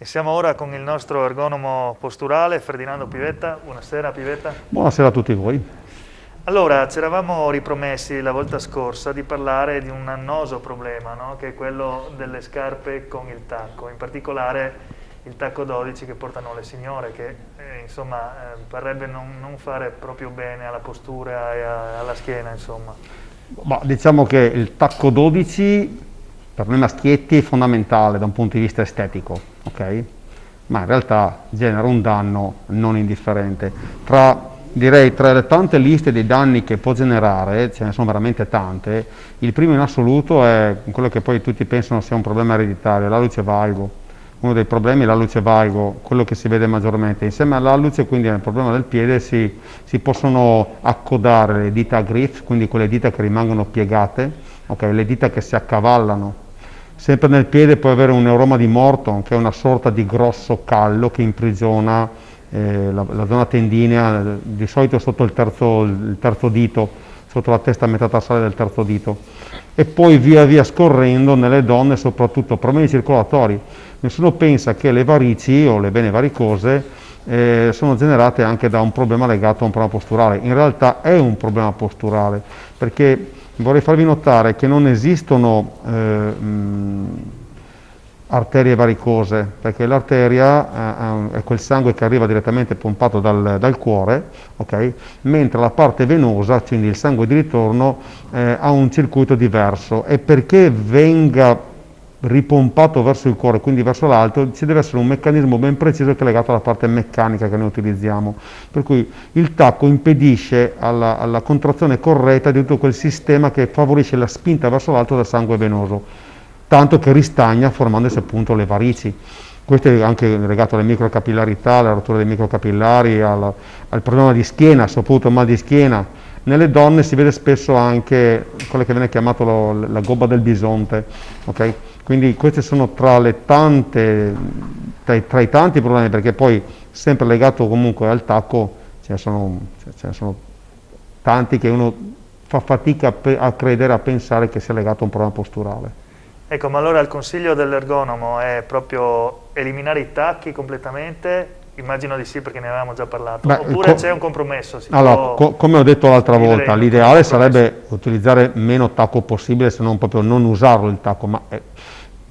E siamo ora con il nostro ergonomo posturale, Ferdinando Pivetta. Buonasera Pivetta. Buonasera a tutti voi. Allora, ci eravamo ripromessi la volta scorsa di parlare di un annoso problema, no? che è quello delle scarpe con il tacco, in particolare il tacco 12 che portano le signore, che eh, insomma eh, parrebbe non, non, fare proprio bene alla postura e a, alla schiena. Insomma. Ma diciamo che il tacco 12 per noi maschietti è fondamentale da un punto di vista estetico, ok? ma in realtà genera un danno non indifferente. Tra, direi, tra le tante liste di danni che può generare, ce ne sono veramente tante, il primo in assoluto è quello che poi tutti pensano sia un problema ereditario, la luce valgo. Uno dei problemi è la luce valgo, quello che si vede maggiormente. Insieme alla luce, quindi nel problema del piede, si, si possono accodare le dita a grip, quindi quelle dita che rimangono piegate, okay? le dita che si accavallano Sempre nel piede può avere un neuroma di Morton, che è una sorta di grosso callo che imprigiona eh, la, la, zona tendinea, di solito sotto il terzo, il terzo dito, sotto la testa metatarsale del terzo dito. E poi via via scorrendo nelle donne, soprattutto problemi circolatori. Nessuno pensa che le varici o le vene varicose eh, sono generate anche da un problema legato a un problema posturale. In realtà è un problema posturale, perché vorrei farvi notare che non esistono eh, mh, arterie varicose, perché l'arteria eh, è quel sangue che arriva direttamente pompato dal, dal cuore, okay? mentre la parte venosa, quindi il sangue di ritorno, eh, ha un circuito diverso e perché venga ripompato verso il cuore, quindi verso l'alto, ci deve essere un meccanismo ben preciso che è legato alla parte meccanica che noi utilizziamo. Per cui il tacco impedisce alla, alla contrazione corretta di tutto quel sistema che favorisce la spinta verso l'alto del sangue venoso, tanto che ristagna formandosi appunto le varici. Questo è anche legato alle microcapillarità, alla rottura dei microcapillari, al, al problema di schiena, soprattutto mal di schiena. Nelle donne si vede spesso anche quello che viene chiamato lo, la gobba del bisonte, okay? Quindi questi sono tra, tante, tra, tra, i tanti problemi, perché poi sempre legato comunque al tacco ce ne sono, ce ne sono tanti che uno fa fatica a, a credere, a pensare che sia legato a un problema posturale. Ecco, ma allora il consiglio dell'ergonomo è proprio eliminare i tacchi completamente Immagino di sì perché ne avevamo già parlato. Beh, Oppure c'è un compromesso? allora, co come ho detto l'altra volta, l'ideale sarebbe utilizzare meno tacco possibile, se non proprio non usarlo il tacco, ma eh,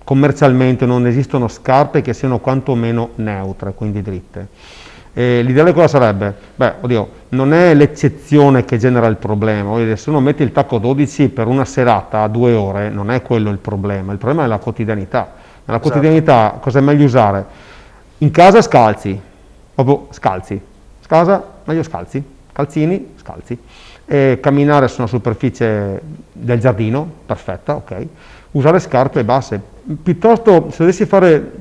commercialmente non esistono scarpe che siano quantomeno neutre, quindi dritte. L'ideale cosa sarebbe? Beh, oddio, non è l'eccezione che genera il problema, se uno mette il tacco 12 per una serata a due ore, non è quello il problema, il problema è la quotidianità. Nella esatto. quotidianità cosa è meglio usare? In casa scalzi, proprio scalzi, casa meglio scalzi, calzini, scalzi, e camminare su una superficie del giardino, perfetta, ok, usare scarpe basse, piuttosto se dovessi fare,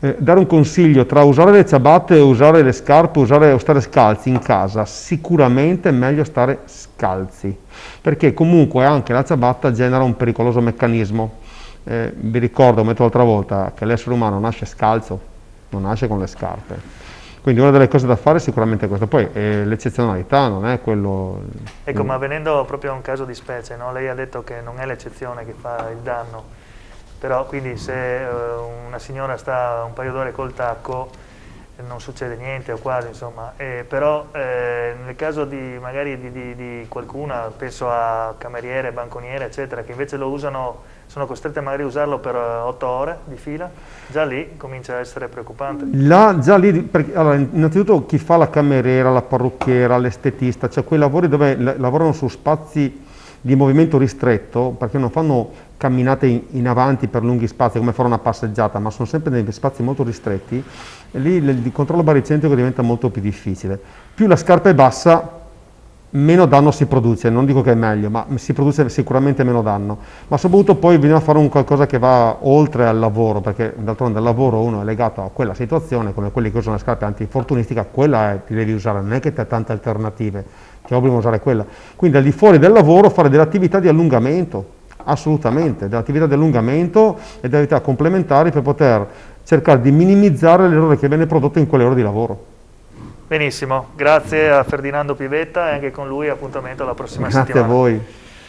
eh, dare un consiglio tra usare le ciabatte, usare le scarpe, usare o stare scalzi in casa, sicuramente è meglio stare scalzi, perché comunque anche la ciabatta genera un pericoloso meccanismo, eh, vi ricordo, come l'altra volta, che l'essere umano nasce scalzo, non nasce con le scarpe. Quindi una delle cose da fare è sicuramente questo, poi eh, l'eccezionalità non è quello... Ecco, ma venendo proprio a un caso di specie, no? lei ha detto che non è l'eccezione che fa il danno, però quindi se uh, una signora sta un paio d'ore col tacco non succede niente o quasi insomma, eh, però eh, nel caso di magari di, di, di qualcuna, penso a cameriere, banconiere eccetera, che invece lo usano sono costrette magari a usarlo per 8 eh, ore di fila, già lì comincia a essere preoccupante. Là, già lì, perché, allora, innanzitutto chi fa la cameriera, la parrucchiera, l'estetista, cioè quei lavori dove lavorano su spazi di movimento ristretto, perché non fanno camminate in, in, avanti per lunghi spazi come fare una passeggiata, ma sono sempre nei spazi molto ristretti, lì il, il controllo baricentrico diventa molto più difficile. Più la scarpa è bassa, meno danno si produce, non dico che è meglio, ma si produce sicuramente meno danno, ma soprattutto poi bisogna fare un qualcosa che va oltre al lavoro, perché d'altronde il lavoro uno è legato a quella situazione, come quelli che usano le scarpe antinfortunistica, quella è, ti devi usare, non è che ti hai tante alternative, che obbligano a usare quella. Quindi al di fuori del lavoro fare delle attività di allungamento, assolutamente, delle attività di allungamento e delle attività complementari per poter cercare di minimizzare l'errore che viene prodotto in quelle ore di lavoro. Benissimo, grazie a Ferdinando Pivetta e anche con lui appuntamento alla prossima grazie settimana. Grazie a voi.